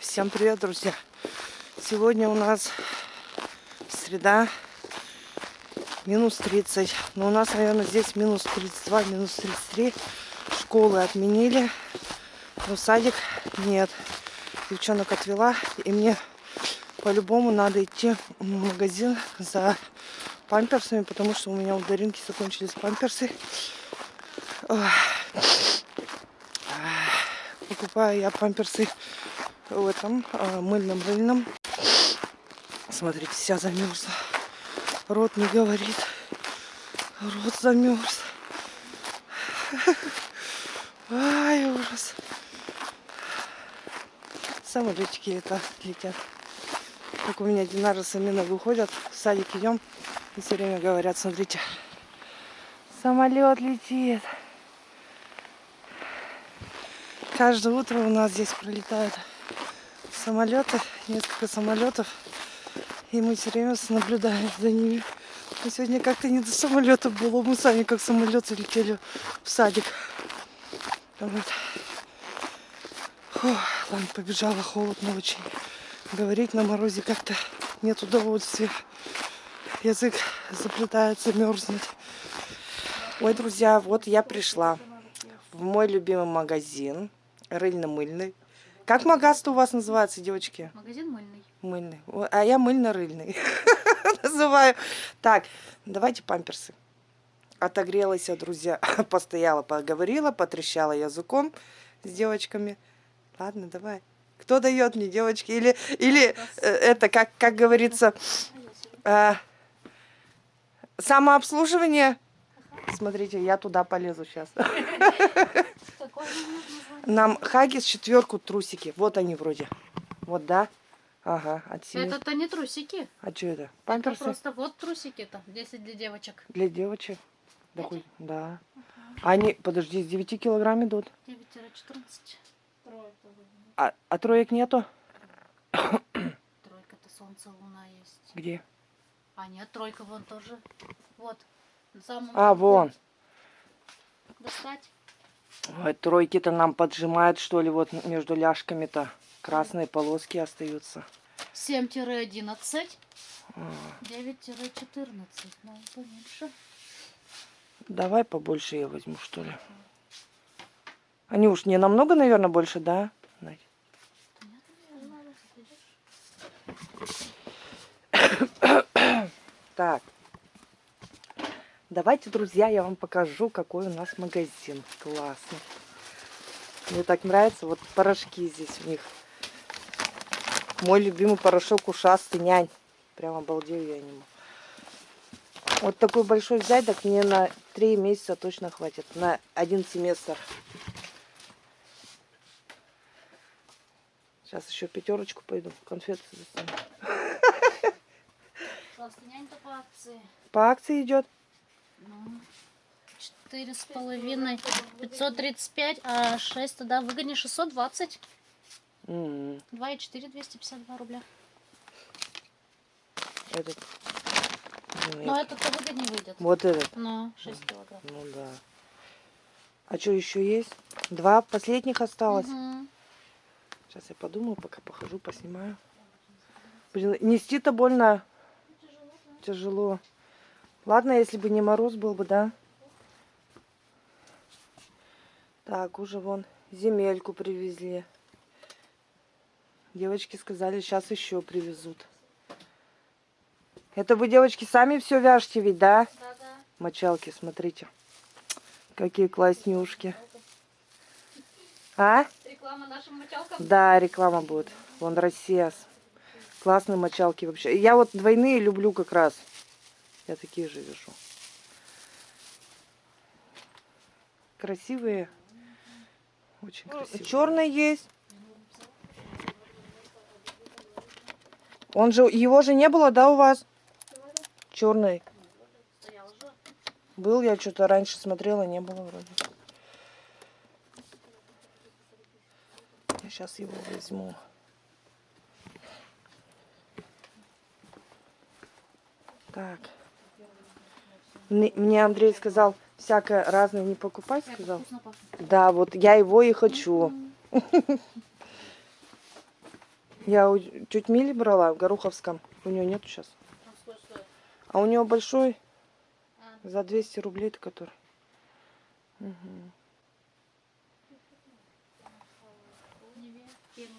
Всем привет, друзья! Сегодня у нас среда, минус 30. Но у нас, наверное, здесь минус 32, минус 33. Школы отменили, но садик нет. Девчонок отвела, и мне по-любому надо идти в магазин за памперсами, потому что у меня у Даринки закончились памперсы. Покупаю я памперсы в этом э, мыльном рыльном. Смотрите, вся замерзла. Рот не говорит. Рот замерз. Ай, ужас. Самолетики это летят. Как у меня Динара с Амина выходят, в садик идем и все время говорят, смотрите, самолет летит. Каждое утро у нас здесь пролетают самолеты, несколько самолетов. И мы все время наблюдаем за ними. Но сегодня как-то не до самолета было. Мы сами как самолеты летели в садик. Вот. Фу, ладно, побежала, холодно очень. Говорить на морозе как-то нет удовольствия. Язык заплетается, мерзнет. Ой, друзья, вот я пришла в мой любимый магазин, рыльно-мыльный. Как магаз у вас называется, девочки? Магазин мыльный. Мыльный. А я мыльно-рыльный называю. Так, давайте памперсы. Отогрелась друзья. Постояла, поговорила, потрещала языком с девочками. Ладно, давай. Кто дает мне, девочки? Или, или э, это, как, как говорится, э, самообслуживание? Смотрите, я туда полезу сейчас. Нам Хагис четверку трусики. Вот они вроде. Вот, да? Ага, от семи. Это-то не трусики. А что это? Памперсы? Это просто вот трусики-то. 10 для девочек. Для девочек? Да. Хоть, да. Угу. Они, подожди, с 9 килограмм идут? 9-14. А, а троек нету? Тройка-то солнце, луна есть. Где? А нет, тройка вон тоже. Вот. А, вон. Достать. Ой, тройки-то нам поджимают, что ли, вот между ляжками-то. Красные полоски остаются. 7-11. 9-14. Ну, поменьше. Давай побольше я возьму, что ли. Они уж не намного, наверное, больше, да? Надь? Так. Давайте, друзья, я вам покажу, какой у нас магазин. Классный. Мне так нравится. Вот порошки здесь у них. Мой любимый порошок ушастый нянь. Прям обалдею я нему. Вот такой большой взять, так мне на три месяца точно хватит. На один семестр. Сейчас еще пятерочку пойду. Конфеты достану. по акции. По акции идет? Четыре с половиной, пятьсот тридцать пять, а шесть тогда выгоднее шестьсот двадцать. Два и четыре, двести пятьдесят два рубля. Этот. Нет. Но этот-то выгоднее выйдет. Вот этот? Ну, 6 килограмм. Ну да. А что еще есть? Два последних осталось. Угу. Сейчас я подумаю, пока похожу, поснимаю. Блин, нести-то больно. Тяжело. Тяжело. Ладно, если бы не мороз был бы, да? Так, уже вон земельку привезли. Девочки сказали, сейчас еще привезут. Это вы, девочки, сами все вяжете ведь, да? Да, да. Мочалки, смотрите. Какие класснюшки. А? Реклама нашим мочалкам? Да, реклама будет. Вон Россия. Классные мочалки вообще. Я вот двойные люблю как раз. Я такие же вяжу. Красивые. Очень ну, красивые. Черный есть. Он же, его же не было, да, у вас? Черный. Был, я что-то раньше смотрела, не было вроде. Я сейчас его возьму. Так. Мне Андрей сказал, всякое разное не покупать, сказал. Да, вот я его и хочу. Я теть Мили брала в Гороховском. У нее нету сейчас. А у нее большой А, за 200 рублей, который. Неве, пену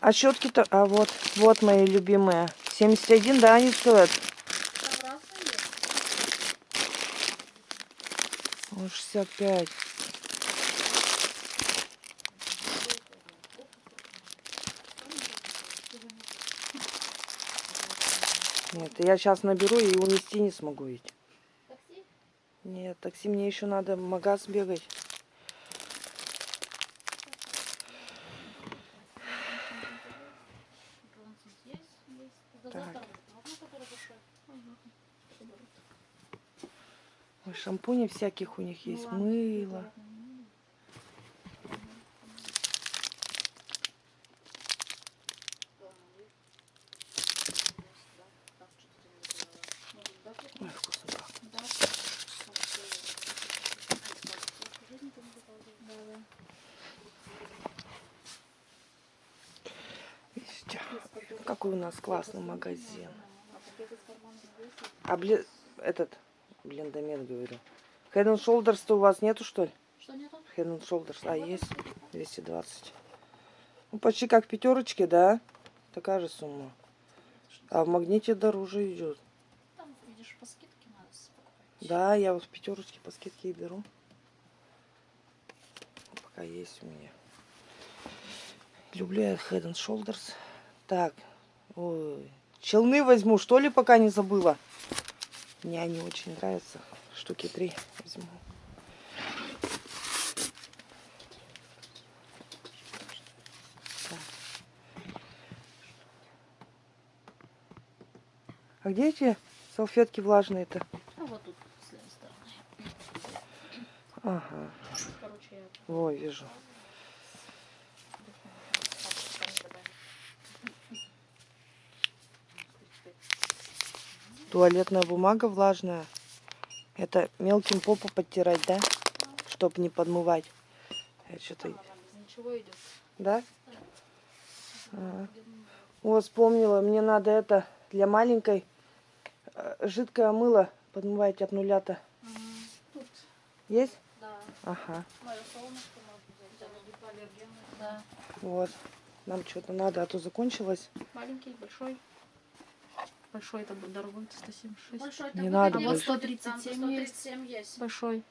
А щетки-то, а вот, вот мои любимые. 71, да, они стоят. О, 65. Нет, я сейчас наберу и унести не смогу ведь. Такси? Нет, такси мне еще надо в магаз бегать. Бронсон есть? Есть. Это Так. завтра. Можно, который большой? Ой, шампуней всяких у них есть, мыло. Ой, вкусно пахнет. Какой у нас классный магазин. А блин, этот, блиндомет говорю. Head and Shoulders-то у вас нету, что ли? Что нету? Head and Shoulders, а есть 220. Ну, почти как в пятерочке, да? Такая же сумма. А в магните дороже идет. Там, видишь, по скидке надо покупать. Да, я вот в пятерочке по скидке и беру. Пока есть у меня. Люблю я Head and Shoulders. Так, ой, челны возьму, что ли, пока не забыла. Мне они очень нравятся. Штуки три возьму. А где эти салфетки влажные-то? А вот тут, с левой стороны. Ага, Короче, я во, вижу. Туалетная бумага влажная. Это мелким попу подтирать, да? Чтоб не подмывать. Я что-то... Ничего идет. Да? Ага. О, вспомнила, мне надо это для маленькой э, жидкое мыло подмывать от нуля-то. Тут, Есть? да. Ага. Да. Вот. Нам что-то надо, а то закончилось. Маленький, большой. Большой это будет дорогой, 176. Большой Не надо А вот больше. 137 есть. 137 есть. Большой.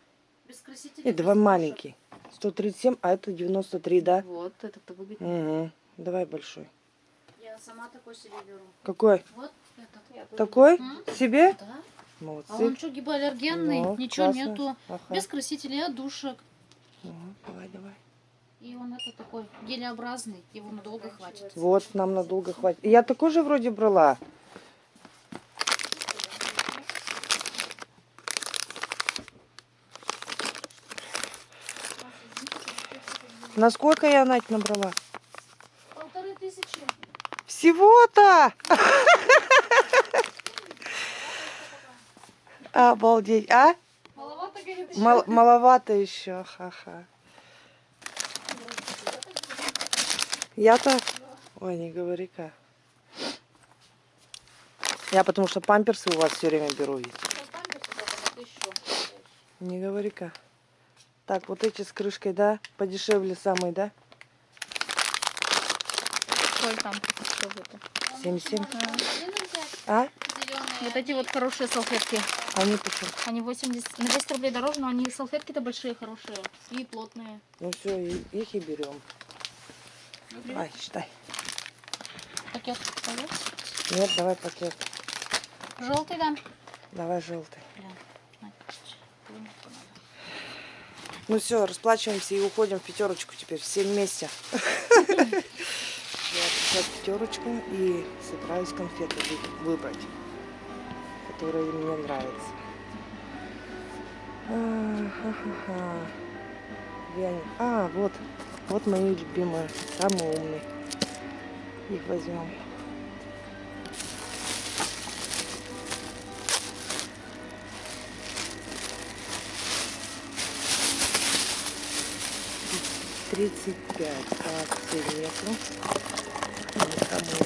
Без красителей. Нет, давай маленький. 137, а это 93, да? Вот, этот-то выгоднее. Угу. Давай большой. Я сама такой себе беру. Какой? Вот этот. Я. Такой? М? Себе? Да. Молодцы. А он что, гипоаллергенный? Ну, Ничего классно. нету. Ага. Без красителей, отдушек. Ага, Давай, давай. И он это такой гелеобразный. Его надолго хватит. Вот, нам надолго хватит. Я такой же вроде брала. На сколько я, Надь, набрала? Полторы тысячи. Всего-то! Обалдеть. А? Маловато, говорит, Мал- маловато еще. Ха-ха. Я-то... Ой, не говори-ка. Я потому что памперсы у вас все время беру. ведь. Не говори-ка. Так, вот эти с крышкой, да? Подешевле самые, да? Сколько там? Сколько? 77. А, А? Вот эти вот хорошие салфетки. Они почему? Они 80, на 10 рублей дороже, но они салфетки-то большие, хорошие. И плотные. Ну все, их и берем. Ай, считай. Пакет пойдет? Нет, давай пакет. Желтый, да? Давай желтый. Надо. Ну все, расплачиваемся и уходим в пятерочку теперь все вместе. Я сейчас пятерочку и собираюсь конфеты вы- выбрать, которые мне нравятся. Они? А, вот. Вот мои любимые, самые умные. Их возьмем. 35. Акции нету. Никому.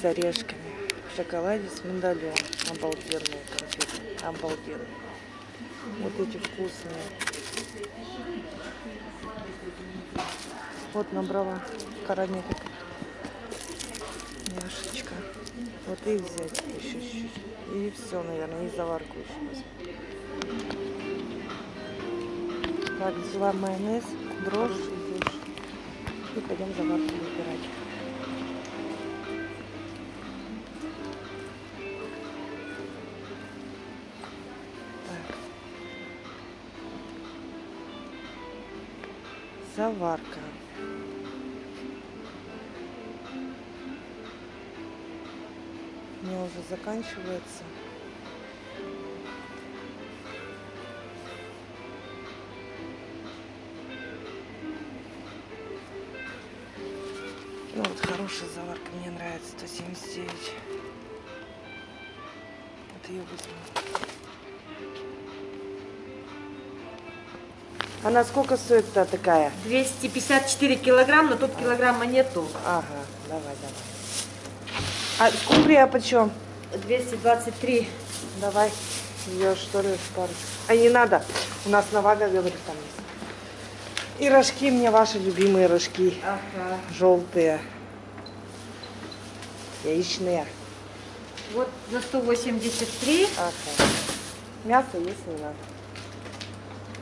С орешками. В шоколаде с миндалем. Обалденные конфеты. Обалденные. Вот эти вкусные. Вот набрала карамелек. Вот и взять еще чуть-чуть. И все, наверное, и заварку еще возьму. Так, взяла майонез, дрожжи дрожжи. И пойдем заварку выбирать. Заварка. Уже заканчивается. Ну вот хорошая заварка, мне нравится, 179. Вот ее возьму. Она сколько стоит-то такая? 254 килограмм, но тут килограмма нету. Ага, давай, давай. А скумбрия почем? 223. Давай ее что ли пару. А не надо. У нас навага, говорит, там есть. И рожки мне ваши любимые рожки. Ага. Желтые. Яичные. Вот за 183. Ага. Мясо есть не надо.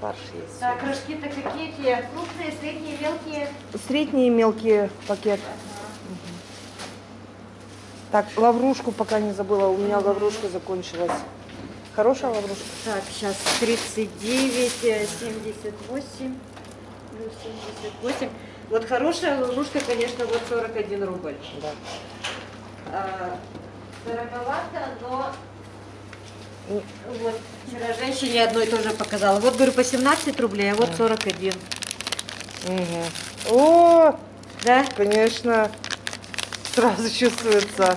Фарш есть. Так, рожки-то какие? Крупные, средние, мелкие? Средние и мелкие пакет. Мгм. Так, лаврушку пока не забыла. У меня лаврушка закончилась. Хорошая лаврушка? Так, сейчас 39, э, 78, ну, 78. Вот хорошая ловушка, конечно, вот 41 рубль. Да. А, дороговато, но вот вчера женщине одной тоже показала. Вот, говорю, по 17 рублей, а вот 41. Мгм. О, Да? конечно, сразу чувствуется.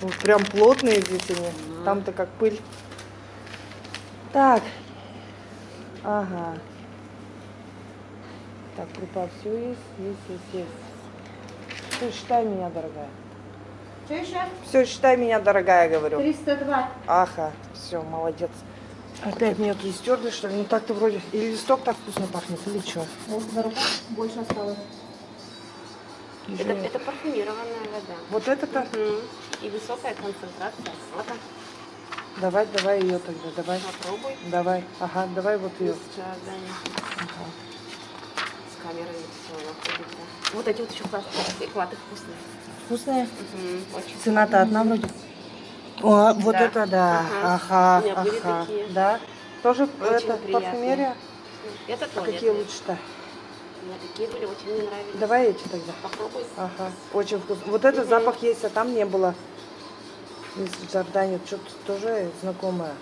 Вот прям плотные здесь они. Там-то как пыль. Так. Ага. Так, крупа все есть, есть, есть, есть. Все, считай меня, дорогая. Что еще? Все, считай меня, дорогая, говорю. 302. Ага, все, молодец. Опять мелкие стерли, что ли? Ну так-то вроде. И листок так вкусно пахнет, или что? Вот на руках больше осталось. Это, это парфюмированная вода. Вот это-то? Мгм. И высокая концентрация сода. Давай, давай ее тогда, давай. Попробуй. Давай, ага, давай вот ее. С Джордани. С камерой все находится. Вот эти вот еще классные, экваты вкусные. Мгм. Очень. Цена-то одна вроде. О, вот Да. это да. Ага. Ага, У меня были ага. такие. Да? Тоже Очень это парфюмерия? Это А туалетные. какие лучше-то? У меня такие были, очень мне нравились. Давай эти тогда. Попробуй. Ага, очень вкусно. Вот этот запах есть, а там не было. Из Джордани, что-то тоже знакомое.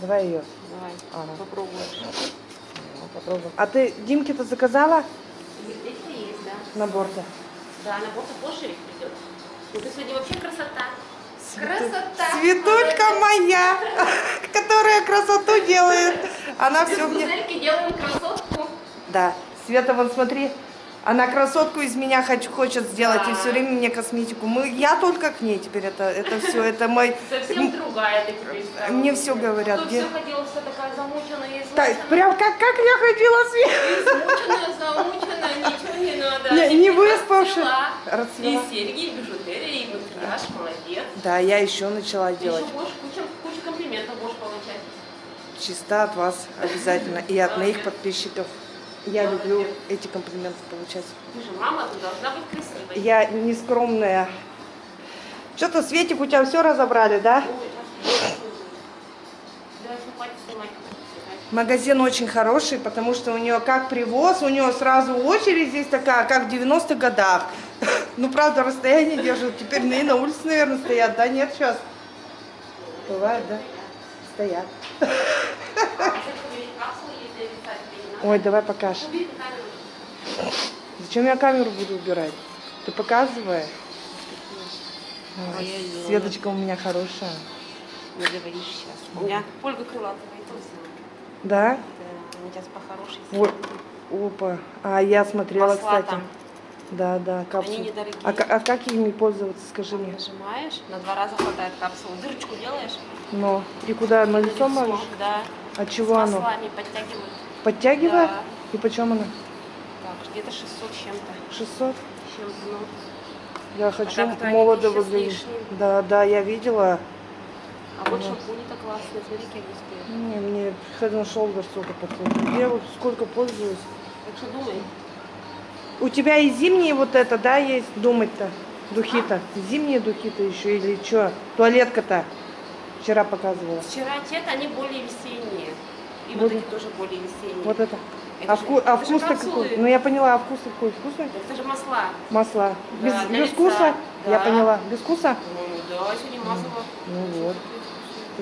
Давай ее. Давай, Ага. попробуешь. Ну, попробуем. А ты Димке-то заказала Это есть, да. набор-то? Да, набор-то позже ведь придет. Ну ты сегодня вообще красота. Светулька моя, которая красоту делает. Она все мне... Гузельки делаем красотку. Да. Света, вон смотри, она красотку из меня хоч- хочет сделать и Да. все время мне косметику. Мы, я только к ней теперь это, это все, это мой... Совсем другая ты теперь стала. Мне все говорят. Тут все ходила вся такая замученная и Так, измученная. прям как, как я ходила, Света. Измученная, замученная, ничего не надо. Не, не выспавшись. расцвела. И серьги, и бижутерия, и макияж, молодец. Да, я еще начала делать. Еще куча, куча комплиментов будешь получать. Чисто от вас обязательно. И от моих подписчиков. Я люблю эти комплименты получать. Ты же мама, ты должна быть красивой. Я не скромная. Что-то, Светик, у тебя все разобрали, да? Магазин очень хороший, потому что у нее как привоз, у нее сразу очередь здесь такая, как в 90-х годах. Ну, правда, расстояние держат. Теперь и на улице, наверное, стоят. Да, нет сейчас? Бывает, да? Стоят. А капсулы, если писать, тебе не надо. Ой, давай покажешь. Зачем я камеру буду убирать? Ты показывай. Ой. Светочка у меня хорошая. Не говоришь сейчас. У меня Ольга Крылатова и. Да? Да, они сейчас по хорошей Вот. Опа. А я смотрела, Масла кстати. там. Да, да, капсулы. Они недорогие. А, а как ими пользоваться, скажи мне? Нажимаешь, на два раза хватает капсулу. Дырочку делаешь. Но. И куда? На лицо лицо, можешь? Да. С чего оно? маслами подтягивают. Подтягивает? Да. И почем оно? Так, где-то 600 с чем-то. 600? С чем-то, ну. Я хочу так-то они молодо выглядеть. Да, да, я видела. А вот шампуни-то классные. Смотри, какие они. Не, мне Head and Shoulders только подходит. Я вот сколько пользуюсь. Так что думай. У тебя и зимние вот это, да, есть думать-то? Духи-то. Зимние духи-то еще или что? Туалетка-то. Вчера показывала. Вчера те-то они более весенние. И вот, Вот эти тоже более весенние. Вот это. Это а же- вку- а капсулы. какой? Ну я поняла, а вкус какой? Вкусный? Это же масла. Масла. Без, Да, для без лица. вкуса? Я Да. поняла. Без вкуса? Ну, да, сегодня мазала. Ну вот.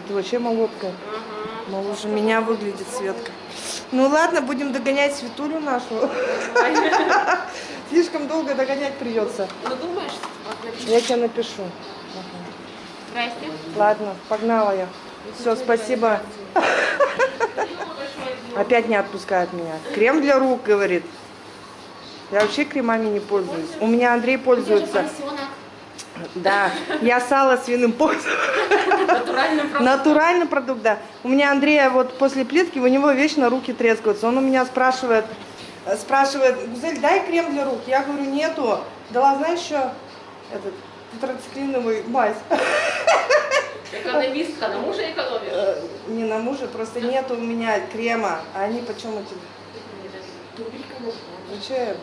Ты вообще молодка. Ага. Моложе меня выглядит Светка. Ну ладно, будем догонять Светулю нашу. Слишком долго догонять придется. Ну, думаешь? Я тебе напишу. Здрасте. Ладно, погнала я. Все, спасибо. Опять не отпускает меня. Крем для рук, говорит. Я вообще кремами не пользуюсь. У меня Андрей пользуется. Да, я сало свиным пользуюсь. Натуральный продукт. Натуральный продукт, да. У меня Андрея вот после плитки, у него вечно руки трескаются. Он у меня спрашивает, спрашивает, Гузель, дай крем для рук. Я говорю, нету. Дала, знаешь, еще этот тетрациклиновый мазь. Экономистка, на мужа экономишь? Э, Не на мужа, просто нету у меня крема. А они почем эти? Ну что, я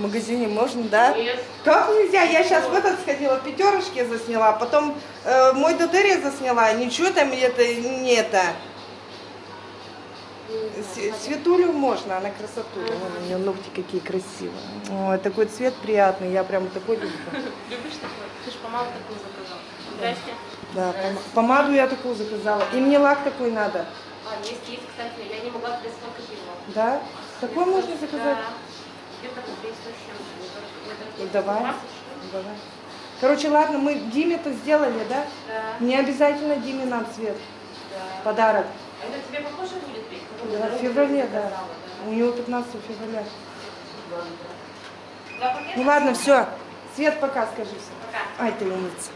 в магазине можно, да? Нет. Как нельзя? Я сейчас в этот сходила, в пятерочке засняла, потом э, мой дотерия засняла, ничего там это не это. Светулю можно, она красоту. Вон у нее ногти какие красивые. Ой, такой цвет приятный, я прям такой люблю. Любишь? Ты же помаду такую заказал. Здрасте. Да, пома- помаду я такую заказала. И мне лак такой надо. А, есть, есть, кстати. Я не могла тебе сколько пила. Да? Такой можно заказать? Да. Где-то по 300 с чем-то. Ну, давай. Давай. Короче, ладно, мы Диме-то сделали, да? Да, Не обязательно Диме нам цвет. да. Подарок. А это тебе попозже будет петь? Да, в феврале, да. У него 15 февраля. Ну ладно, все. Свет пока скажи. Пока. Ай, ты умница.